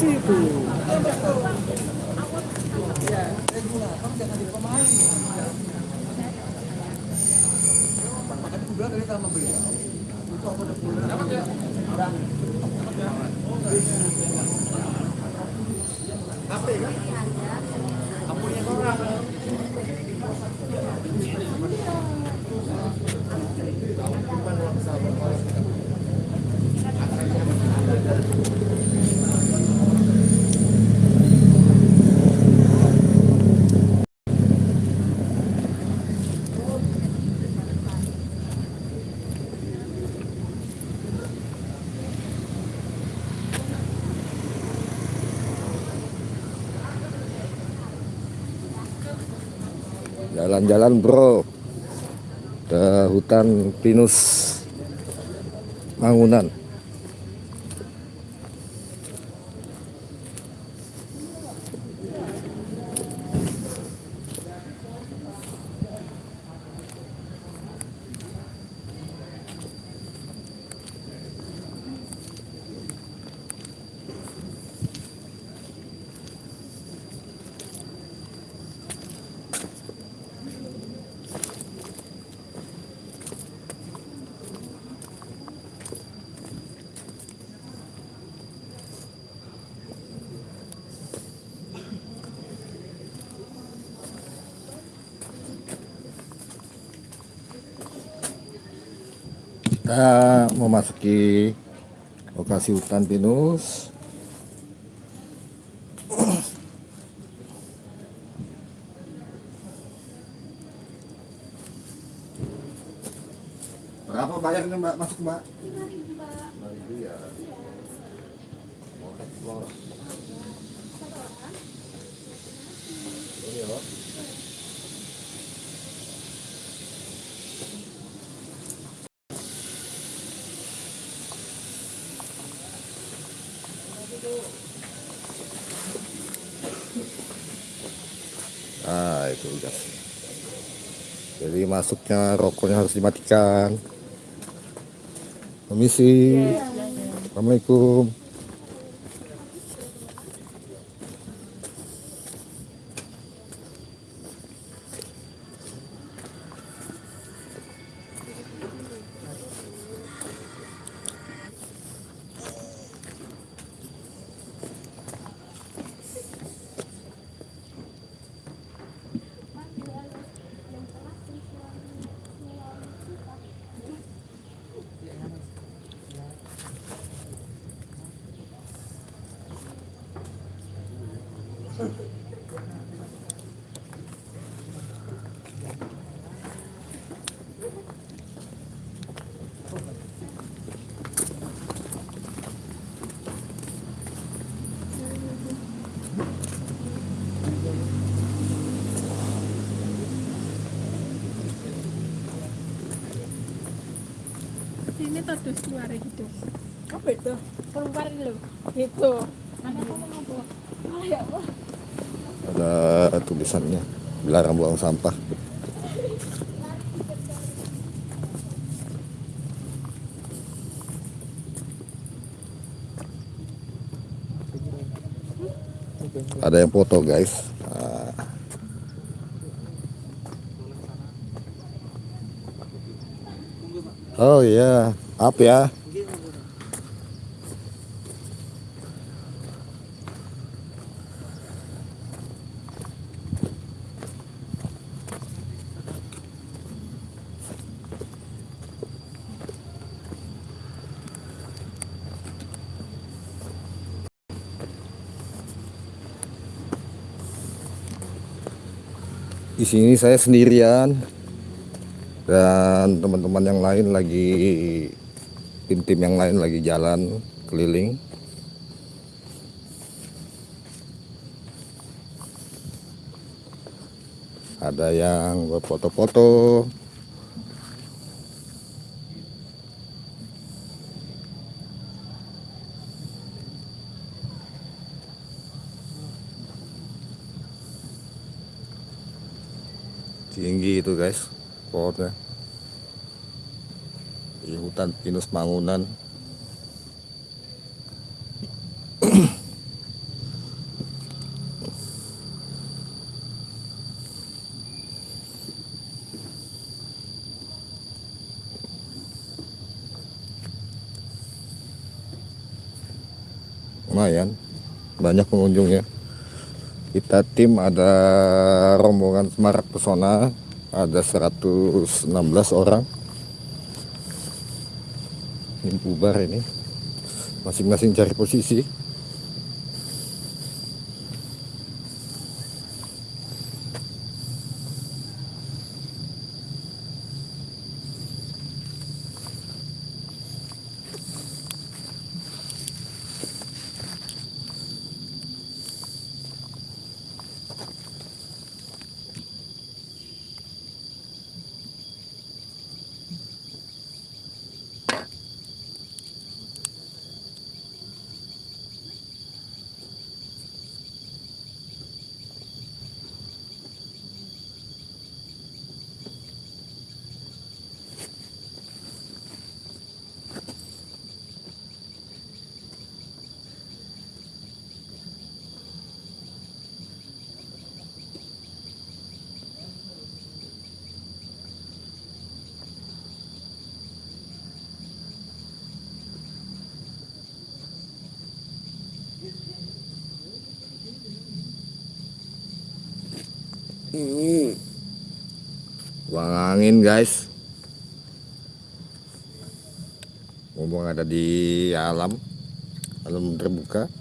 kan di situ. Jalan-jalan bro ke hutan pinus Mangunan. Kita memasuki lokasi hutan pinus. Berapa bayarnya mbak masuk mbak? Lima ribu ya. Oke, bos. Ini loh. Nah itu gas. Jadi masuknya rokoknya harus dimatikan. Permisi. Assalamualaikum. Sini dus keluar gitu. Apa itu? Keluar dulu. Gitu. Mana kamu ngobrol? Oh ya Allah. Ada tulisannya. Dilarang buang sampah. Ada yang foto guys. Oh yeah, up ya? Di sini saya sendirian dan teman-teman yang lain lagi tim-tim yang lain lagi jalan keliling. Ada yang berfoto-foto, tinggi itu guys pohonnya di hutan pinus mangunan. Lumayan banyak pengunjungnya. Kita tim ada rombongan Semarak Pesona ada 116 orang bubar ini. Masing-masing cari posisi Hmm. Buang angin guys Ngomong ada di alam Alam terbuka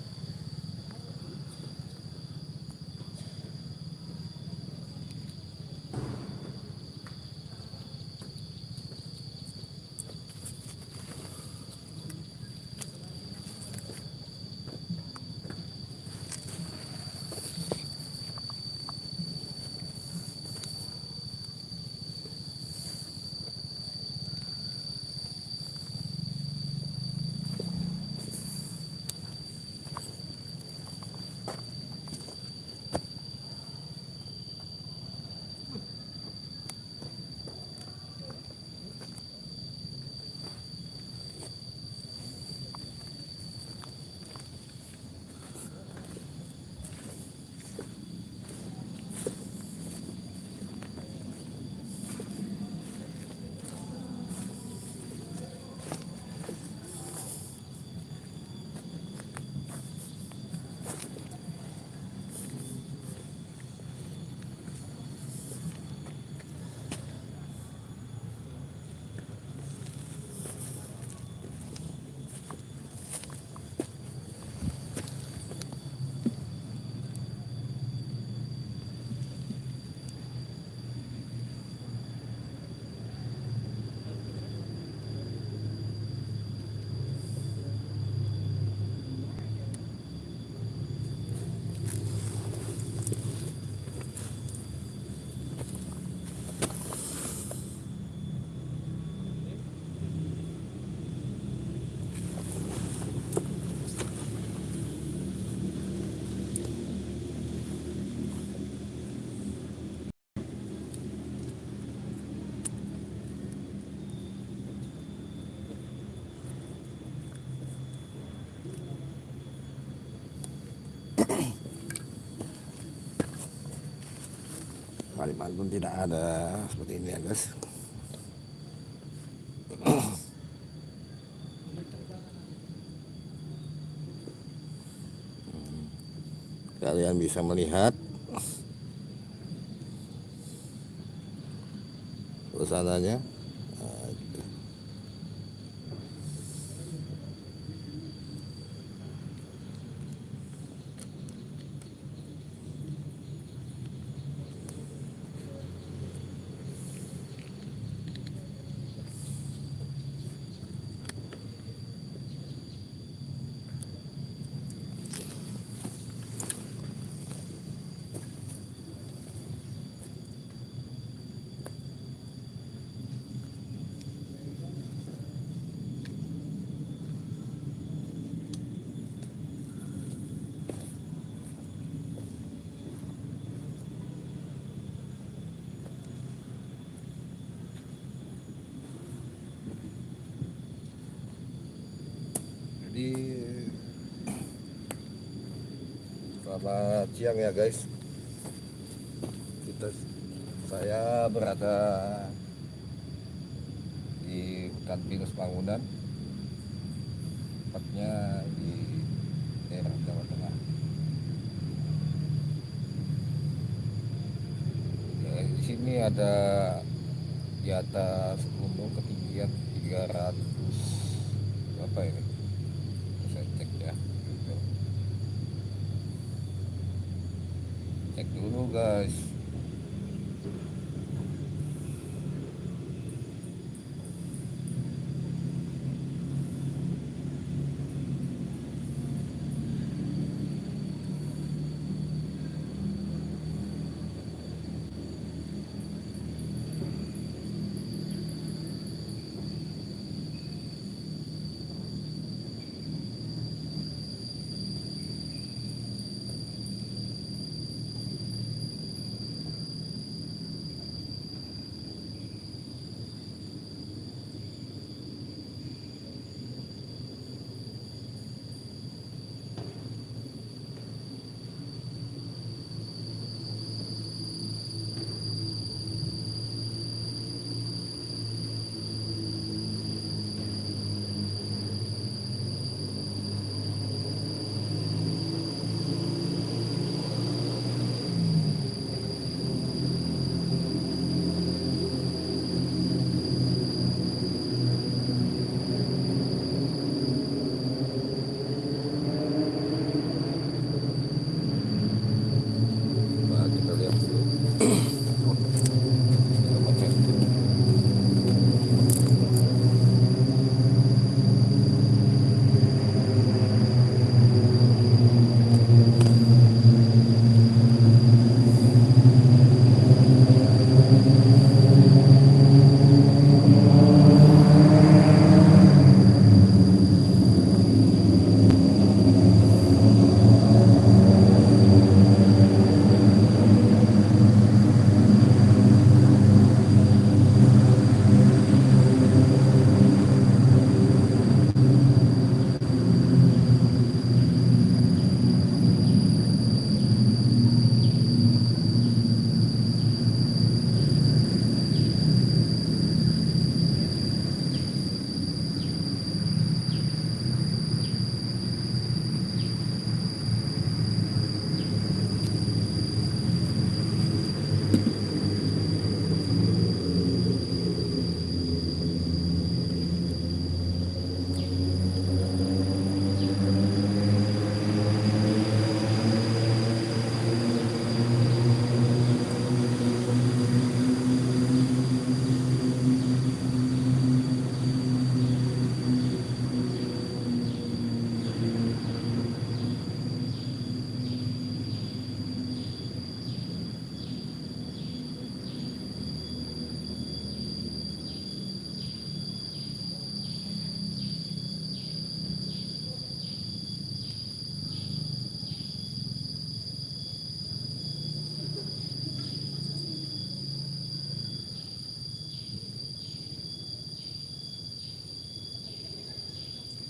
Kalimantan tidak ada seperti ini ya guys. Kalian bisa melihat suasananya Nah, gitu. Jadi selamat siang ya guys. Kita saya berada di hutan pinus bangunan, tepatnya di daerah Jawa Tengah. Ya, di sini ada di atas gunung ketinggian 300 apa ini? Saya cek ya. Gitu. Cek dulu guys.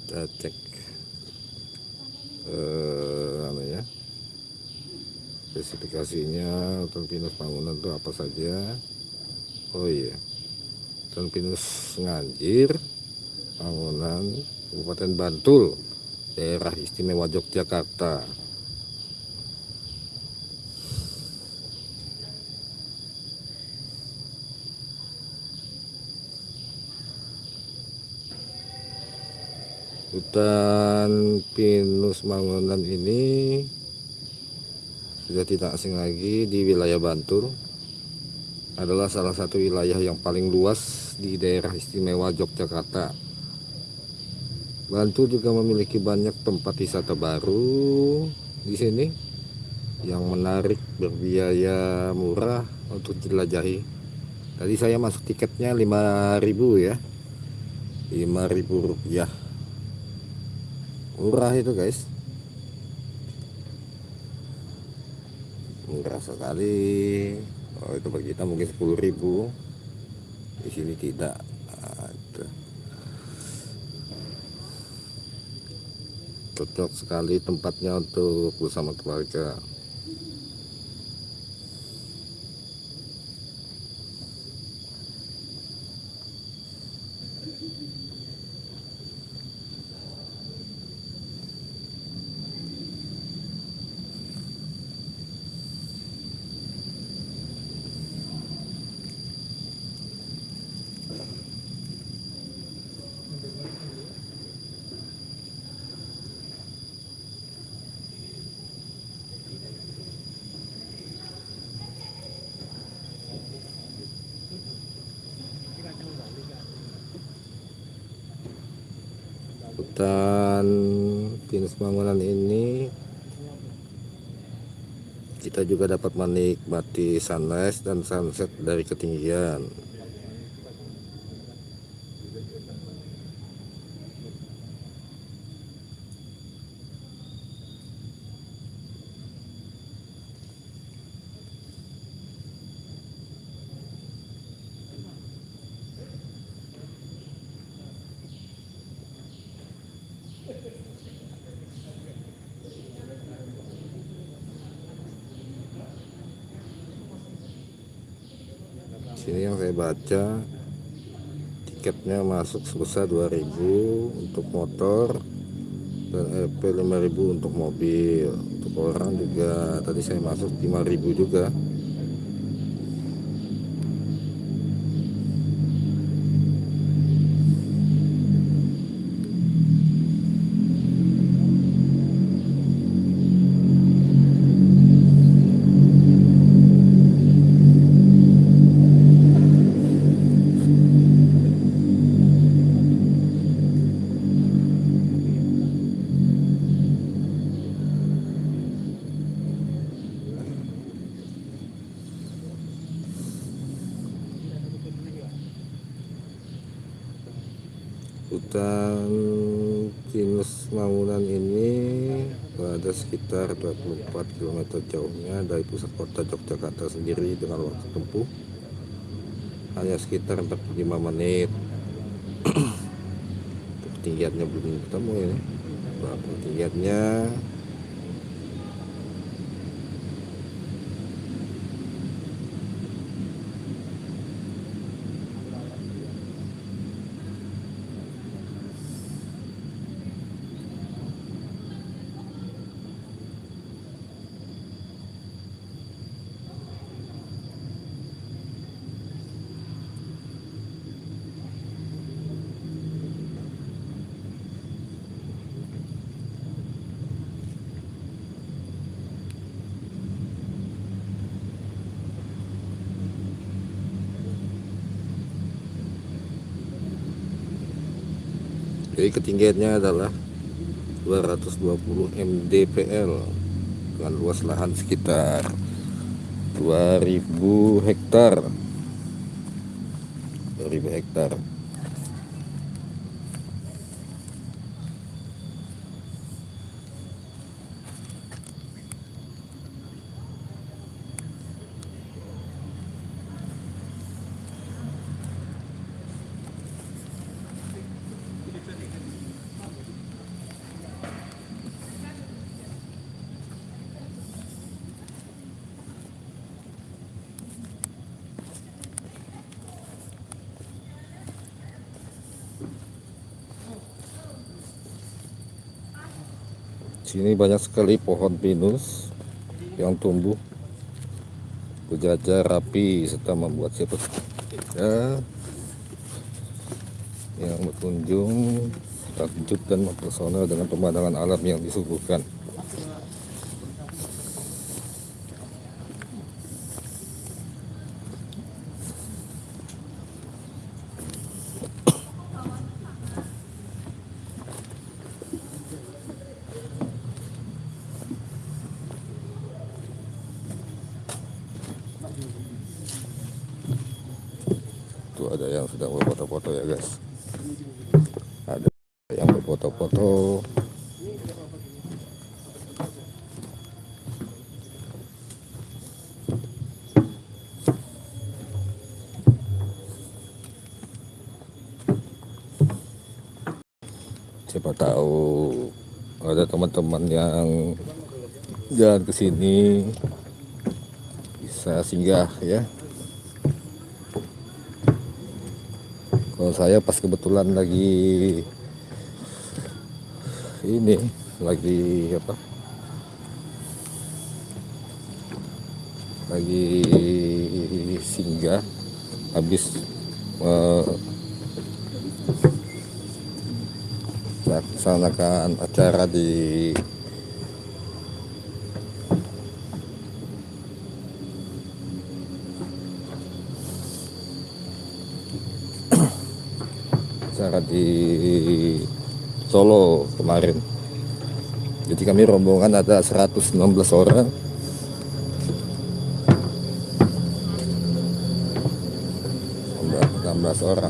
Kita cek eh apa ya spesifikasinya hutan pinus bangunan itu apa saja. Oh iya hutan pinus nganjir bangunan Kabupaten Bantul daerah istimewa Yogyakarta Hutan pinus bangunan ini sudah tidak asing lagi di wilayah Bantul. Adalah salah satu wilayah yang paling luas di daerah istimewa Yogyakarta. Bantul juga memiliki banyak tempat wisata baru di sini yang menarik berbiaya murah untuk jelajahi. Tadi saya masuk tiketnya 5000 ya. 5000 rupiah murah itu guys. Murah sekali. Oh itu bagi kita mungkin 10.000 di sini tidak ada. Cocok sekali tempatnya untuk bersama keluarga hutan pinus bangunan ini kita juga dapat menikmati sunrise dan sunset dari ketinggian sini yang saya baca tiketnya masuk sebesar 2000 untuk motor dan EP 5000 untuk mobil. Untuk orang juga tadi saya masuk 5000 juga sekitar 24 km jauhnya dari pusat kota Yogyakarta sendiri dengan waktu tempuh. Hanya sekitar 45 menit. Ketinggiannya belum ketemu ini. Berapa ketinggiannya Jadi ketinggiannya adalah 220 mdpl dengan luas lahan sekitar 2000 hektar. 2000 hektar sini banyak sekali pohon pinus yang tumbuh berjajar rapi serta membuat siapa ya, yang berkunjung takjub dan mempesona dengan pemandangan alam yang disuguhkan Tuh ada yang sedang berfoto-foto ya guys. Ada yang berfoto-foto. Siapa tahu ada teman-teman yang jalan ke sini bisa singgah ya kalau saya pas kebetulan lagi ini lagi apa? Lagi singgah habis eh, melaksanakan acara di kami rombongan ada 116 orang. 16 orang.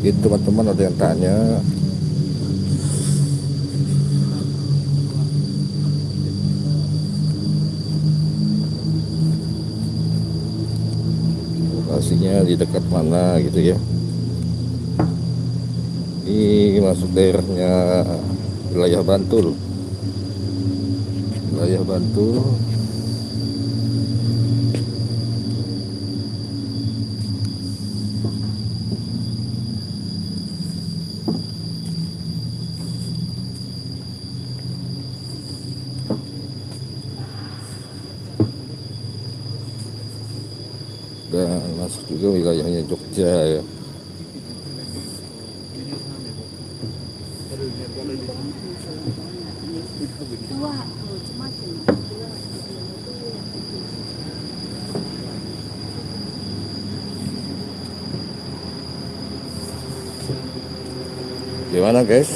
Gitu teman-teman ada yang tanya di dekat mana gitu ya. Ini masuk daerahnya wilayah Bantul. Wilayah Bantul gimana guys?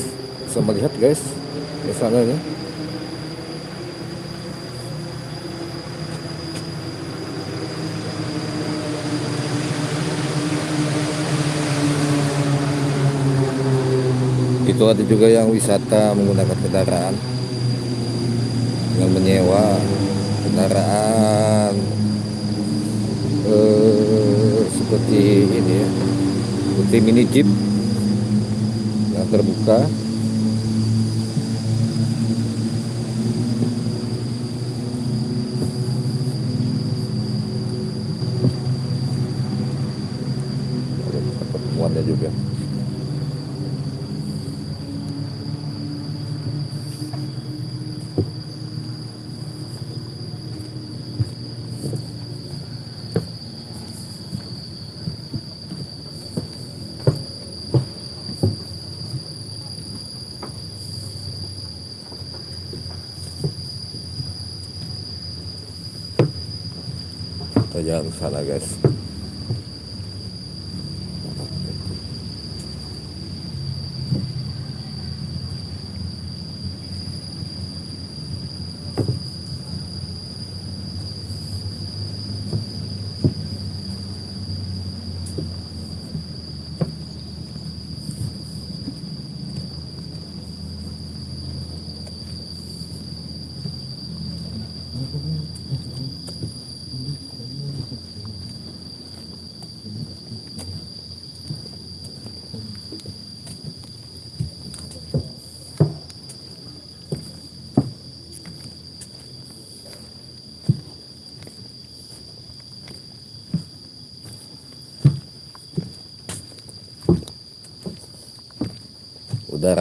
Bisa melihat guys ke sana ya itu ada juga yang wisata menggunakan kendaraan. Dengan menyewa kendaraan eh, seperti ini ya. Seperti mini jeep yang terbuka ada tempat pertemuannya juga kita jalan ke sana guys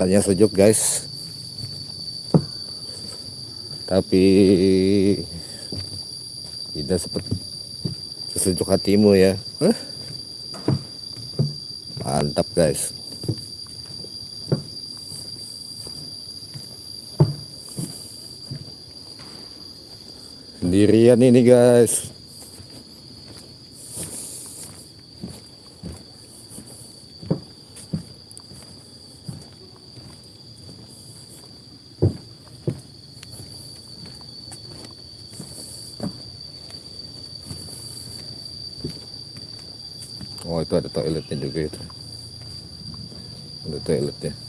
udaranya sejuk guys. Tapi tidak seperti sesejuk hatimu ya. Mantap guys. Sendirian ini guys Oh itu ada toiletnya juga itu. Ada toiletnya.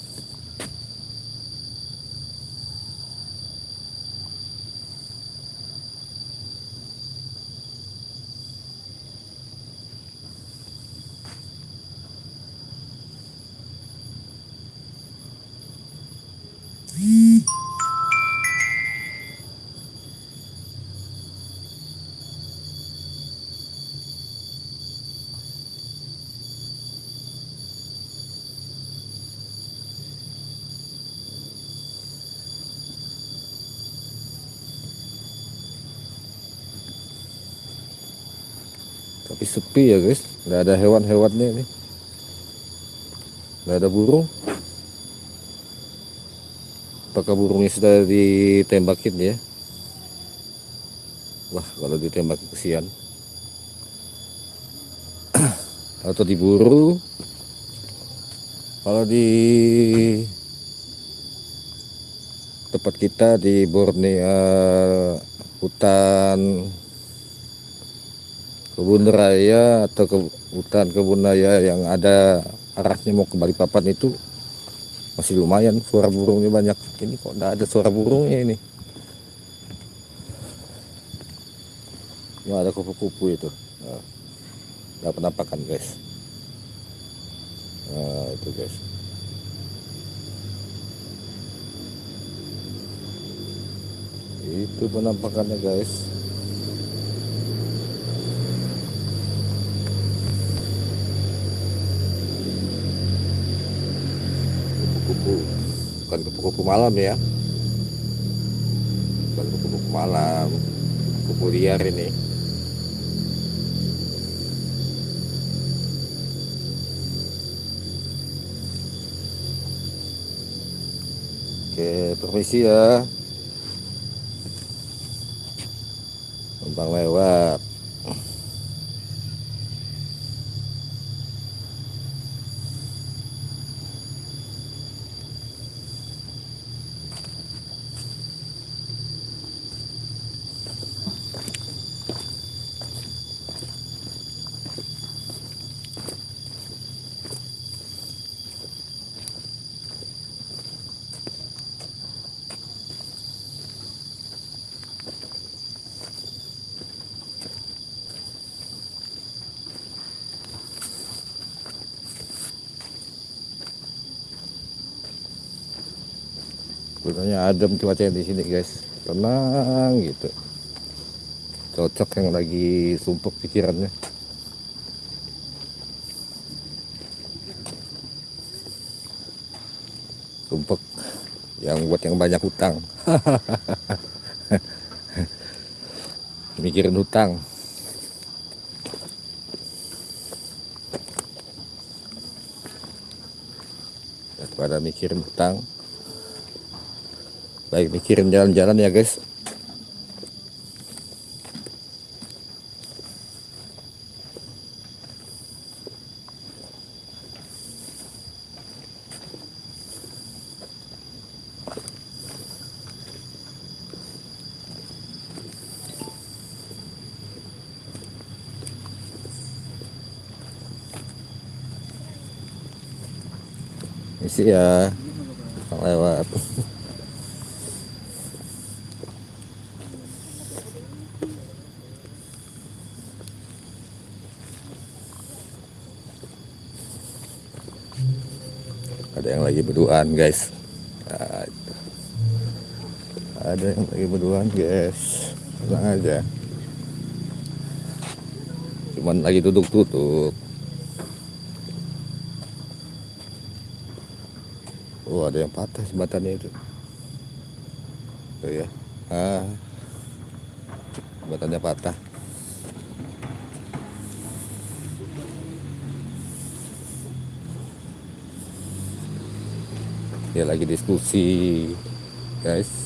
Sepi ya guys nggak ada hewan-hewannya ini nggak ada burung. Apakah burungnya sudah ditembakin ya? Wah kalau ditembak kesian. Atau diburu. Kalau di tempat kita di Borneo hutan kebun raya atau ke, hutan kebun raya yang ada arahnya mau ke Balikpapan itu masih lumayan suara burungnya banyak. Ini kok tidak ada suara burungnya ini? Nggak ada kupu-kupu itu. Nah, penampakan guys. Nah itu guys. Itu penampakannya guys bukan kupu-kupu malam ya. Bukan kupu-kupu malam. Kupu liar ini. Oke permisi ya adem cuacanya di sini guys. Tenang gitu. Cocok yang lagi sumpuk pikirannya. Sumpuk yang buat yang banyak hutang. Mikirin hutang. Daripada mikirin hutang baik mikirin jalan-jalan ya guys Isi ya lewat ada yang lagi berduaan guys. Ada yang lagi berduaan guys. Tenang aja. Cuman lagi duduk-duduk. Oh ada yang patah jembatannya itu. Tuh ya ah. Jembatannya patah lagi diskusi guys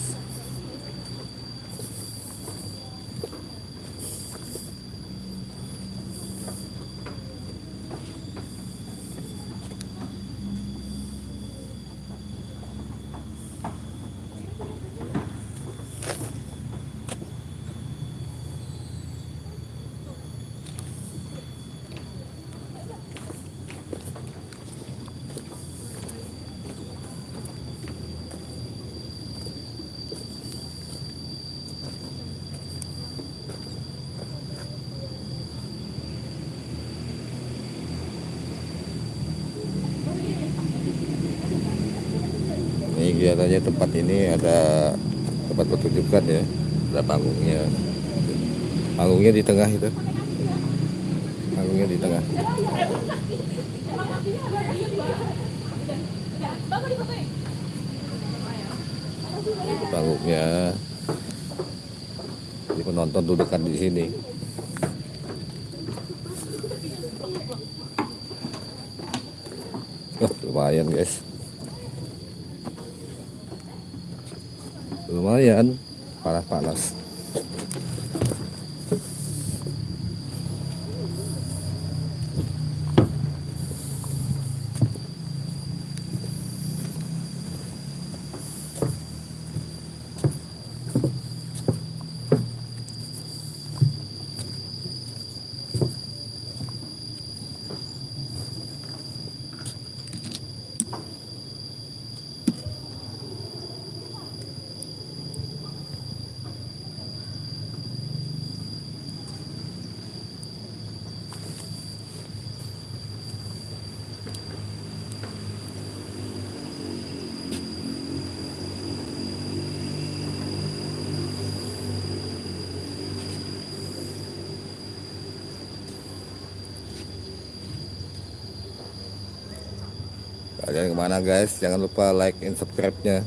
kalian ke mana guys? Jangan lupa like and subscribe nya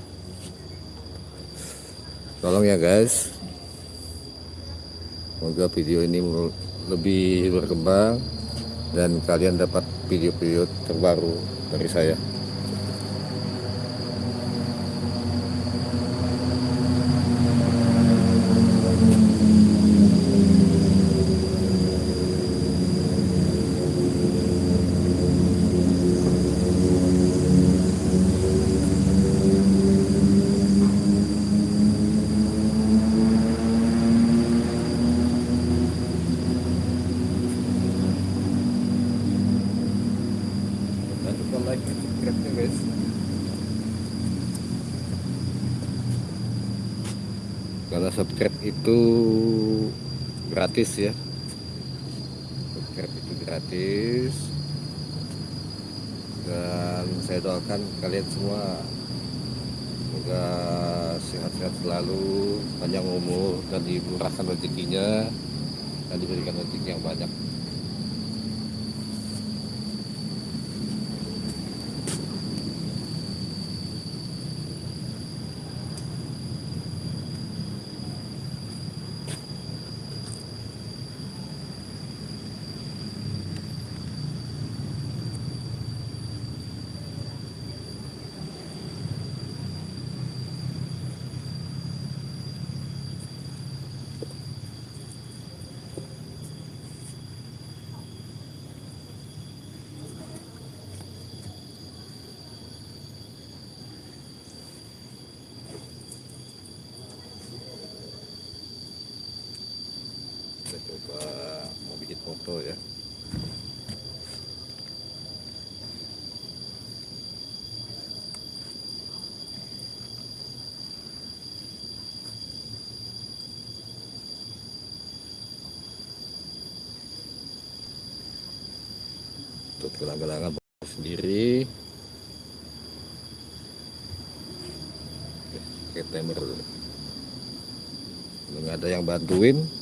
tolong ya guys. Semoga video ini lebih berkembang dan kalian dapat video-video terbaru dari saya gratis ya. Subscribe itu gratis. Dan saya doakan kalian semua semoga sehat-sehat selalu panjang umur dan dimurahkan rezekinya dan diberikan rezeki yang banyak kita coba mau bikin foto ya. Untuk gelang-gelangan sendiri. Oke, timer dulu. Nggak ada yang bantuin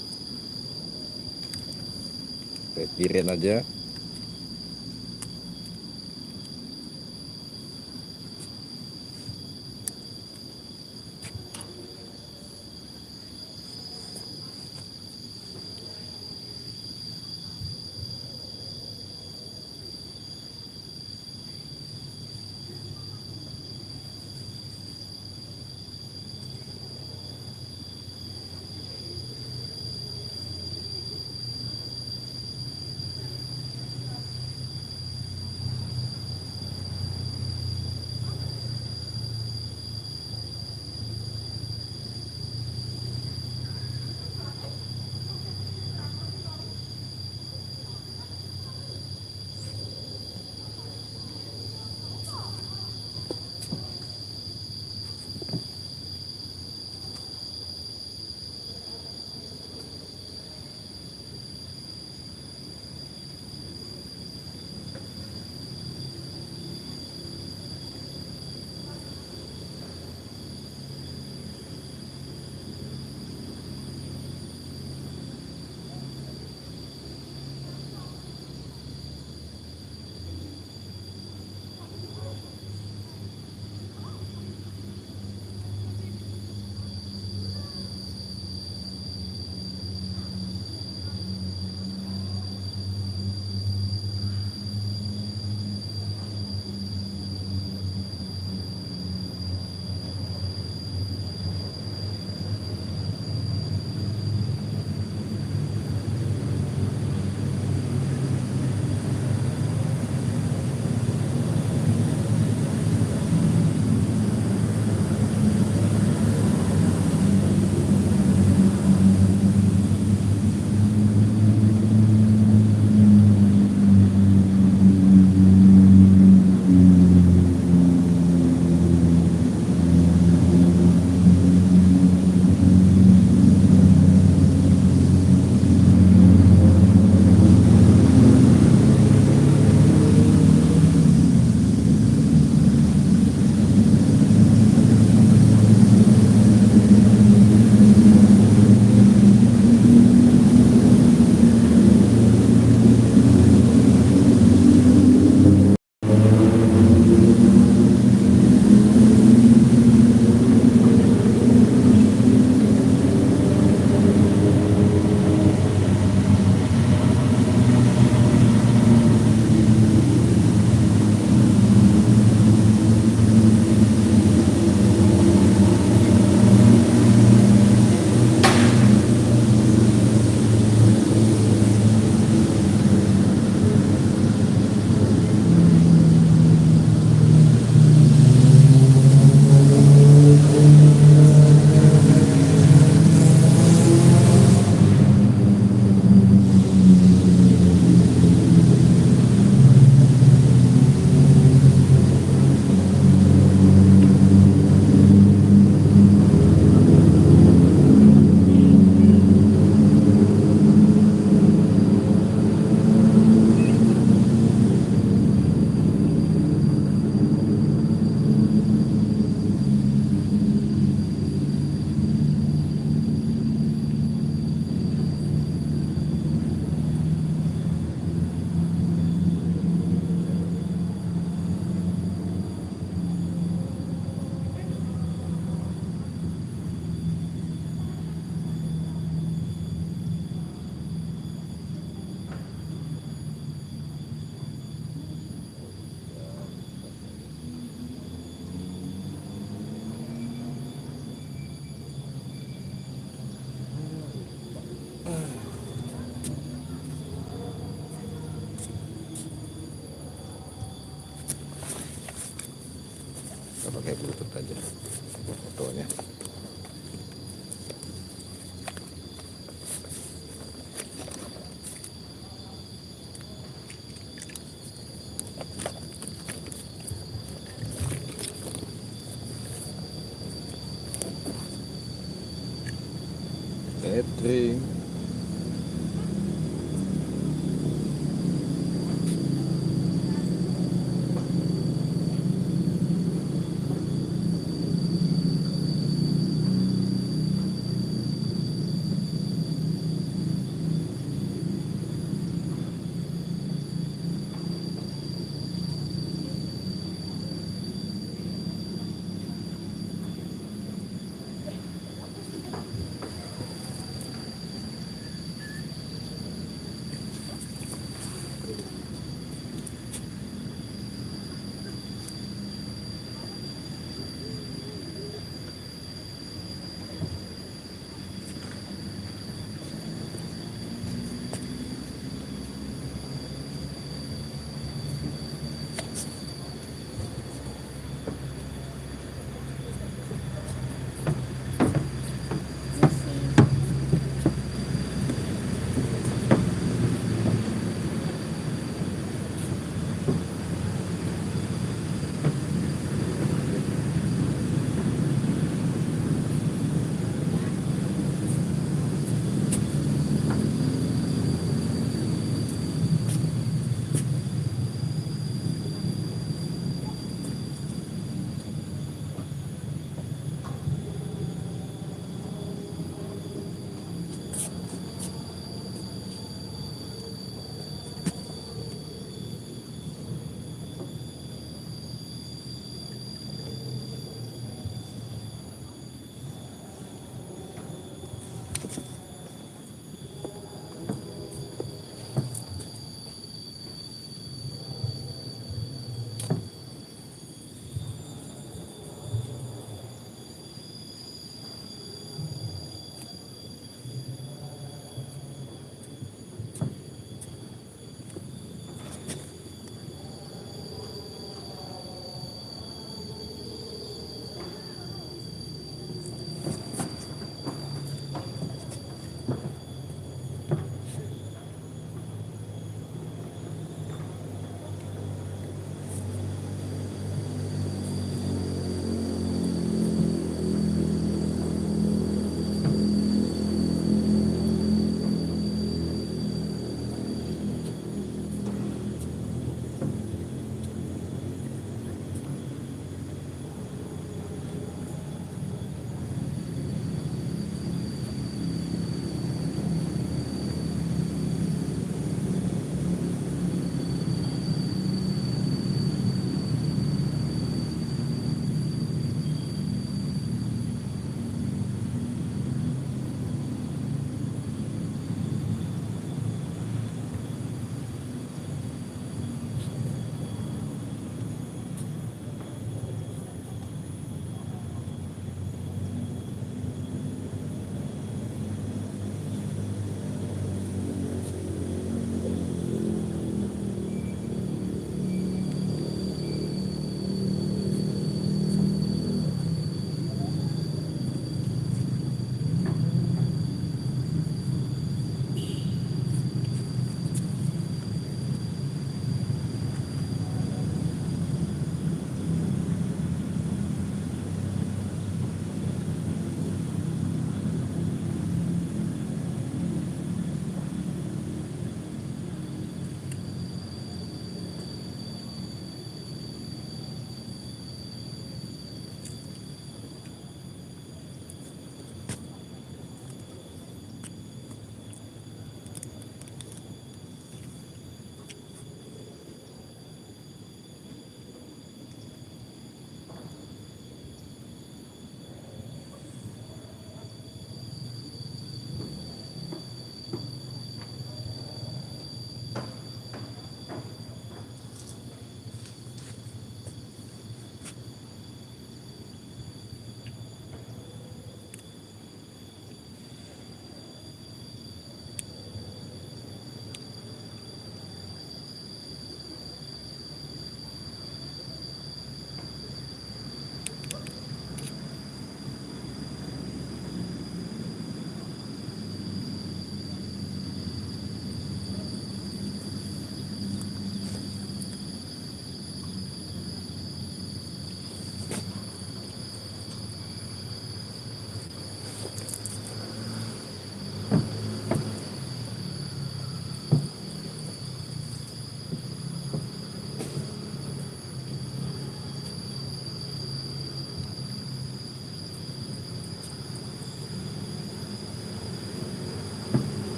sendirian aja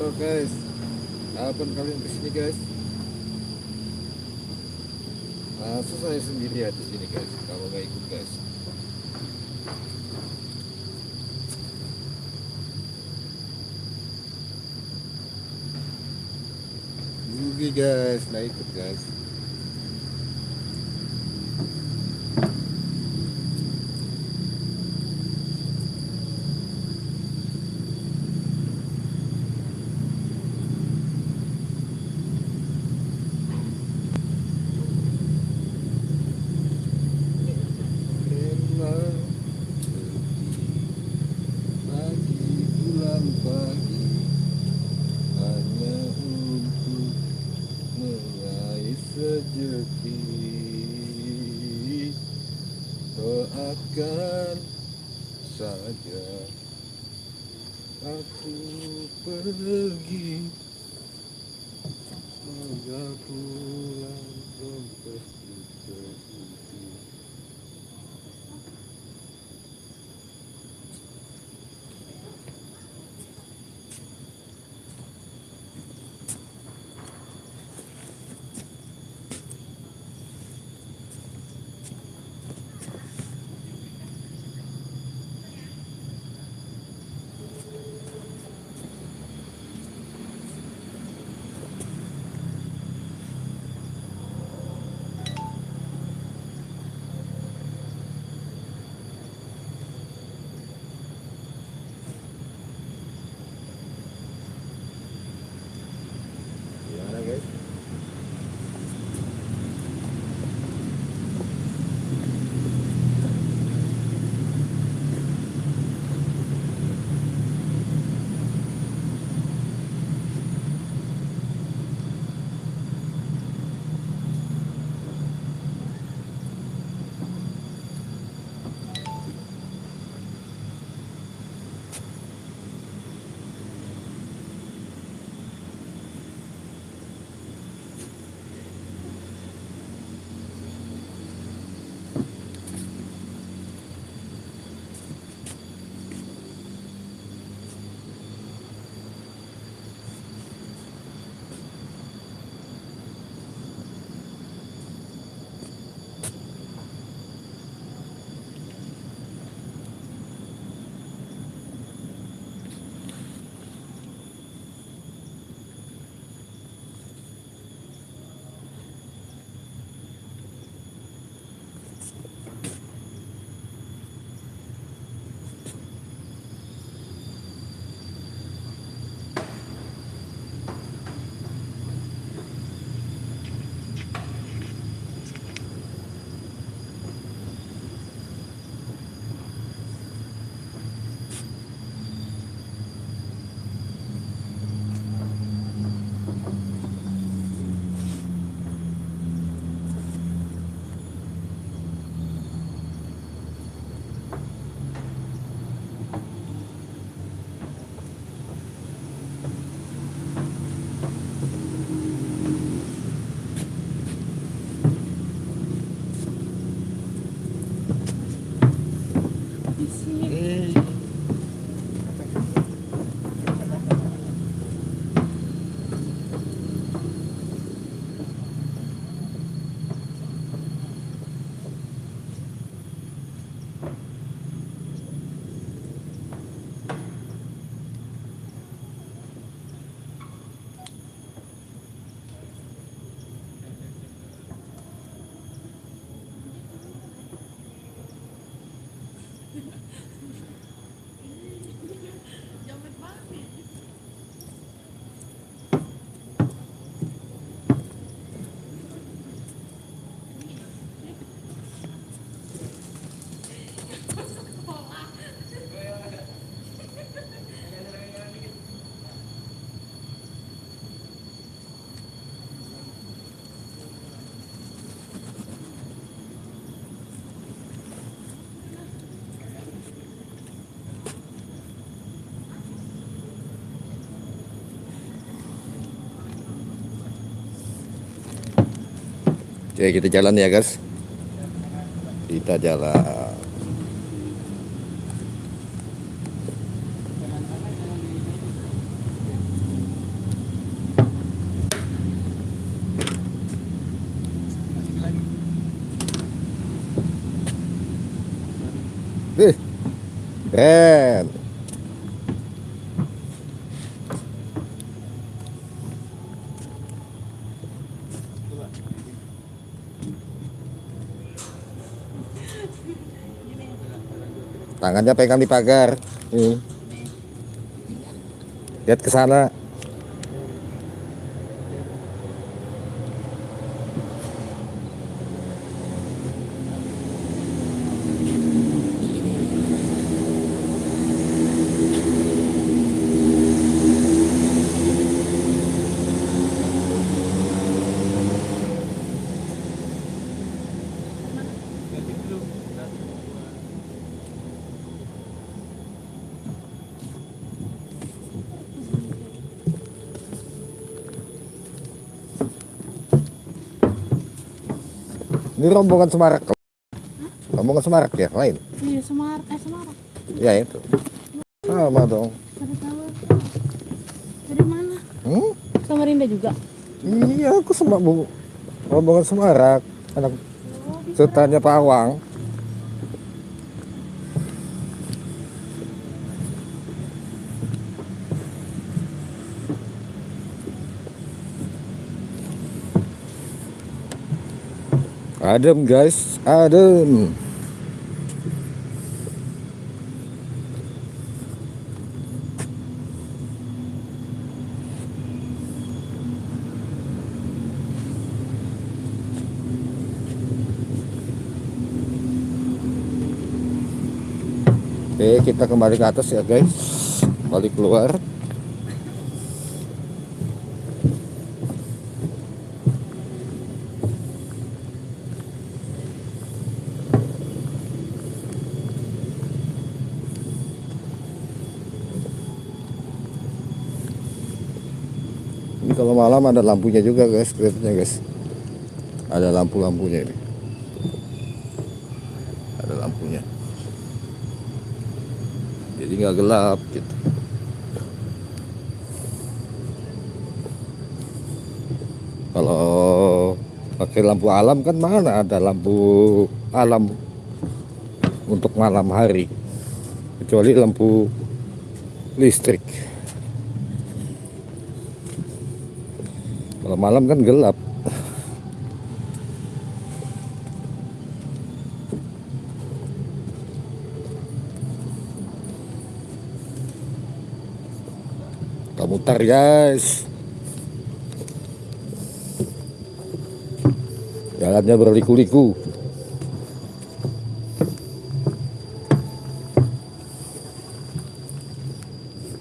foto-foto guys. Kapan kalian ke sini guys. Masa saya sendiri di sini guys. Kalau nggak ikut guys. Rugi guys. Nggak ikut guys aku pergi. Semoga pulang dompet terisi Oke kita jalan ya guys. Kita jalan Tangannya pegang di pagar. Nih. Lihat ke sana. Ini rombongan Semarak. Rombongan Semarak ya, lain. Iya, Semar, eh Semarang. Ya itu. Sama dong. Dari mana? Hmm? Samarinda juga. Iya, aku sama bu. Rombongan Semarak. Anak sultannya Pawang. Adem guys, adem. Oke, kita kembali ke atas ya guys. Balik keluar. Ada lampunya juga guys, kelihatannya guys. Ada lampu-lampunya ini. Ada lampunya. Jadi nggak gelap gitu. Kalau pakai lampu alam kan mana ada lampu alam untuk malam hari kecuali lampu listrik. Kalau malam kan gelap. Kita mutar guys. Jalannya berliku-liku.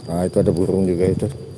Nah itu ada burung juga itu.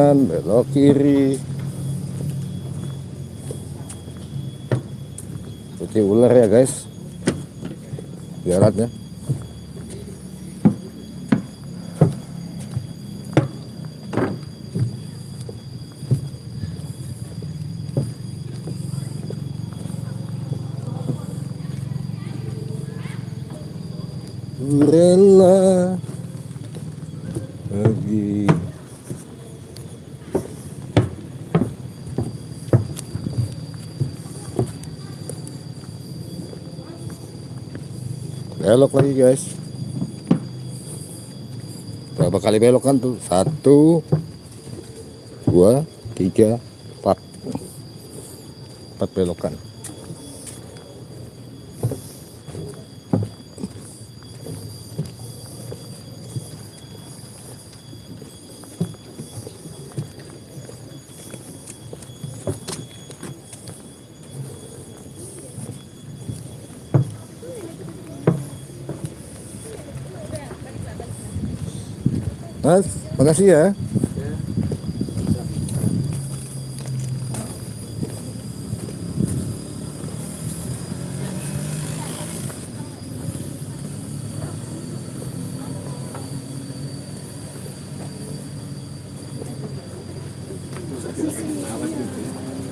Kanan belok kiri putih ular ya guys jaraknya rela pergi belok lagi guys. Berapa kali belok kan tuh? Satu dua tiga empat. Empat belokan makasih ya.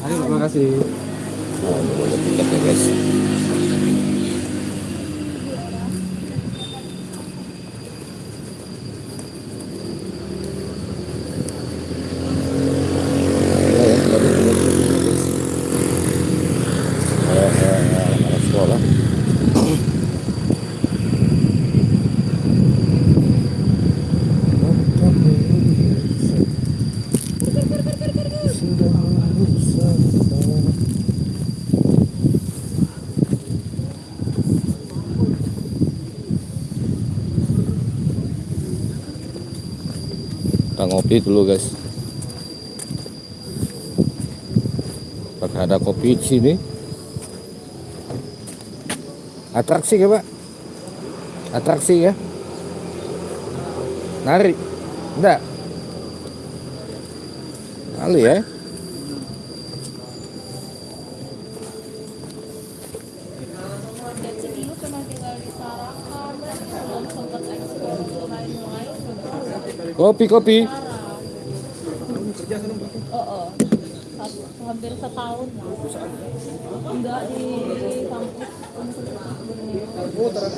Ayo, terima kasih. Oh, ini boleh tiket ya guys. Ya, ya, tadi tiket tiket, guys. Eh, eh, eh, anak sekolah. Ngopi dulu guys. Apakah ada kopi di sini? Atraksi ya pak? Atraksi ya? Nari? Enggak? Kali ya? Dan sini lu cuma tinggal di Tarakan, belum sempet eksplor ke lain-lain. Kopi kopi. Oh, oh. Satu- hampir setahun lah. Enggak di kampus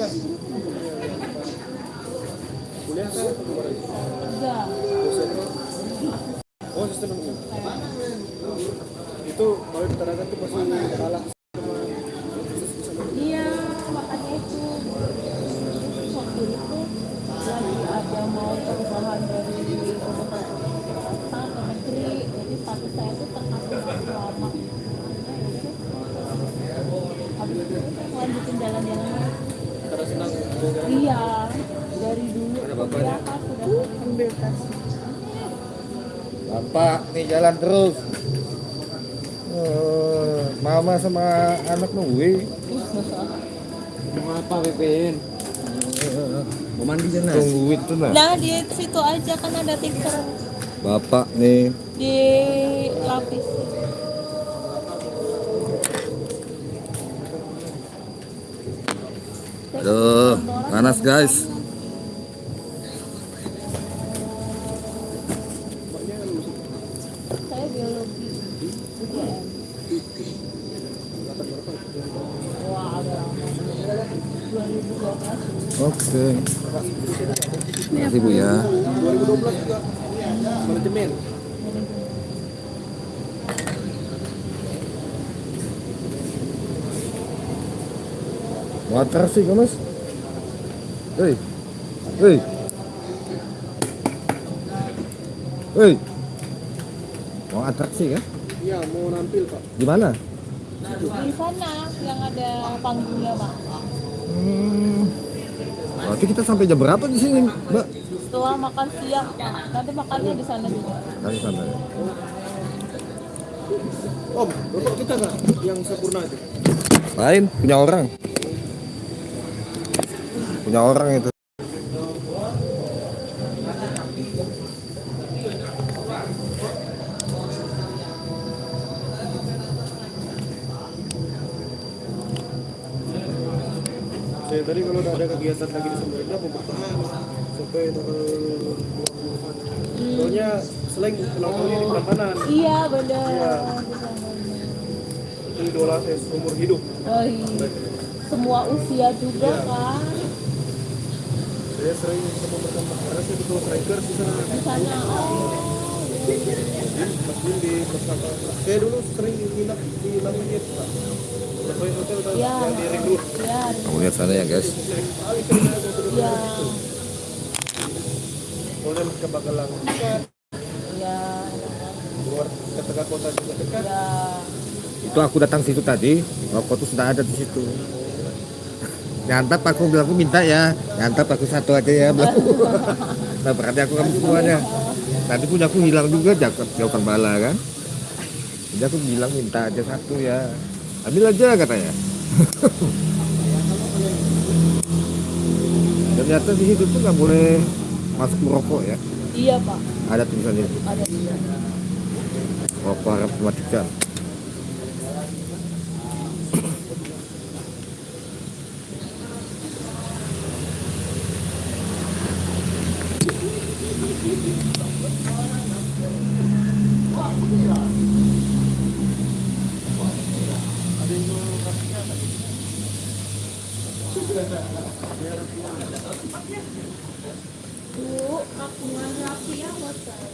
Oh, terakhir. Enggak. Oh, sistem hukum. Itu kalau di Tarakan tuh masih kalah Iya, makanya itu waktu itu lagi ada mau perubahan dari kabupaten kota ke negeri, jadi status saya itu terkasih lama. Habis itu saya lanjutin jalan-jalan. Iya, dari dulu. Ya, kan, sudah ambil tes. Bapak jalan terus. Eh, mama sama anak nungguin. Mau apa, Pepin? Mau mandi sana? Tungguin tuh nah. Nah, di situ aja kan ada tikar Bapak nih. di lapis. Aduh, panas guys. Saya biologi. UGM. Wah, ada lama. 2012. Oke. Terima kasih Bu ya. 2012 juga manajemen. Water sih mas. Hei, hei, hei. Mau atraksi kan? Iya, mau nampil, Pak. Di mana? Di sana yang ada panggungnya, Pak. Hmm. Berarti kita sampai jam berapa di sini, Mbak? Setelah makan siang, Pak. Nanti makannya di sana juga. Dari sana. ya. Om, bapak kita nggak yang sempurna itu? Lain punya orang. Punya orang itu. Saya tadi kalau udah ada kegiatan lagi di Samarinda bertahan sampai tanggal 20 Soalnya selain ulang tahunnya di Prambanan, Iya, bener. Iya. Itu idola saya seumur hidup. Oh, iya. Semua usia juga kan Saya sering ketemu bersama karena saya betul strikers di sana. di sana. Oh, Mas Bin di bersama. Saya dulu sering nginap di Laminit, Pak. Road. ya, Kamu lihat sana ya guys. ya, Kemudian ke ya, luar ke tengah kota juga dekat. ya. Itu aku datang situ tadi, rokok tuh sudah ada di situ. Nyantap aku bilang aku minta ya, nyantap aku satu aja ya. nah berarti aku kamu semuanya. Tadi punya aku hilang juga jaket jauhkan bala kan. Jadi aku bilang minta aja satu ya. Ambil aja katanya. Ternyata di situ tuh nggak boleh masuk merokok ya. Iya pak, Ada tulisannya. ada juga. Oh, para pematikan. Bu, kakungan rapi ya buat saya.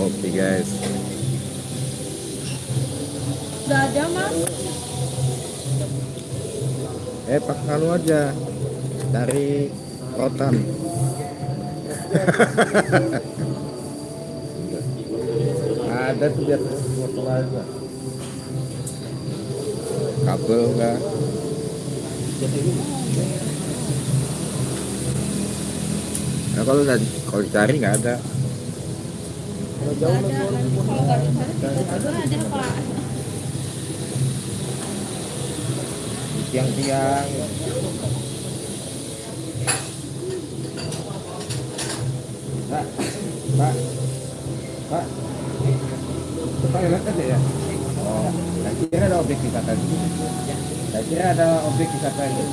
Oke guys. Udah ada mas? Eh, aja dari rotan. Ada tuh biar. Kabel enggak? Nah, kalau nggak- kalau dicari nggak ada. Kalau jauh Nggak ada. Kalau nggak dicari ada pak. Tiang-tiang. Pak, Pak, Pak. Pak lihat aja ya. Oh, saya kira ada objek wisata di. Saya kira ada objek wisata ini.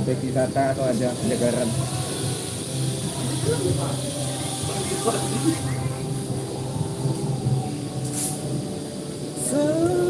objek wisata atau ada penyegaran. Ada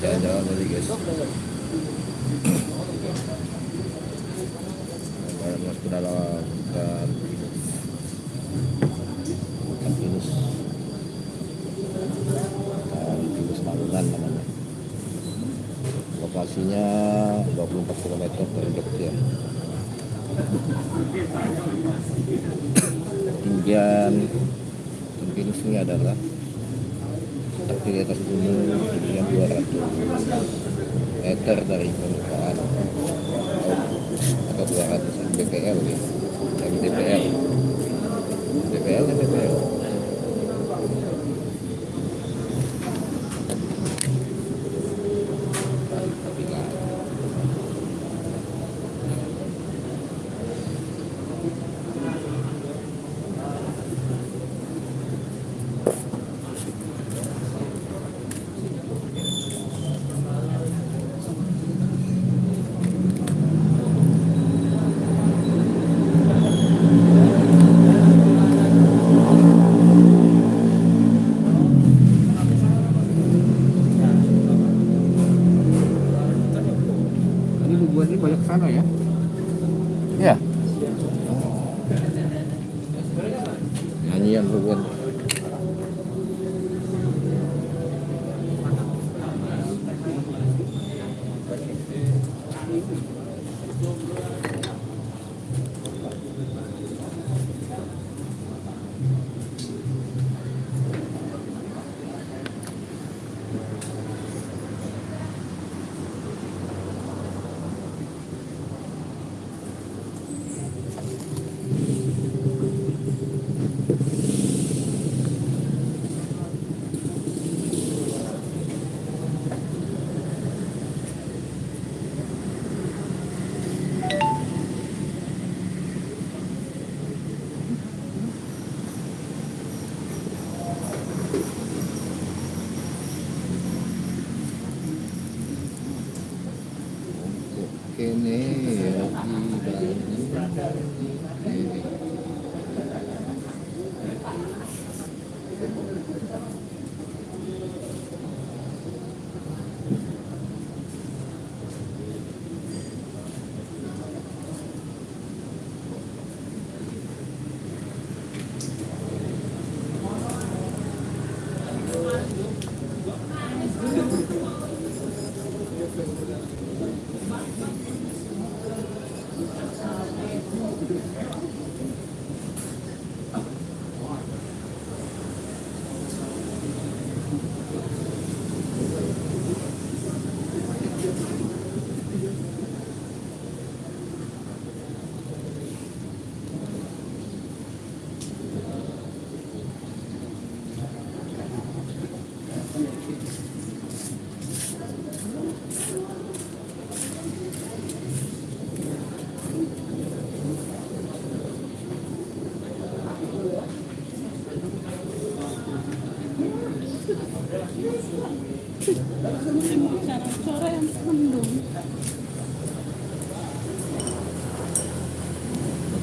jalan-jalan tadi guys. Kemarin masuk ke dalam hutan pinus. Hutan pinus. Hutan pinus Malungan namanya. Lokasinya 24 km dari Jogja. Ketinggian pinus ini adalah tapi di atas gunung 200 meter dari permukaan. Atau 200 mdpl ya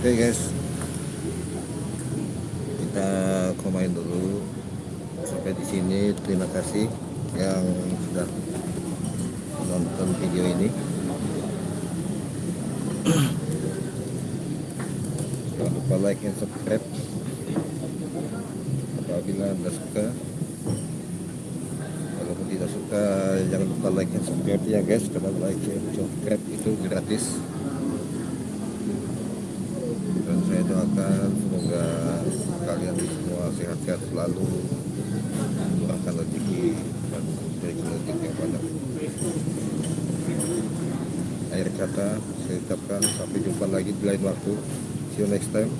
Oke okay guys. Kita komain dulu. Sampai di sini. Terima kasih. mendengarkan sampai jumpa lagi di lain waktu. See you next time.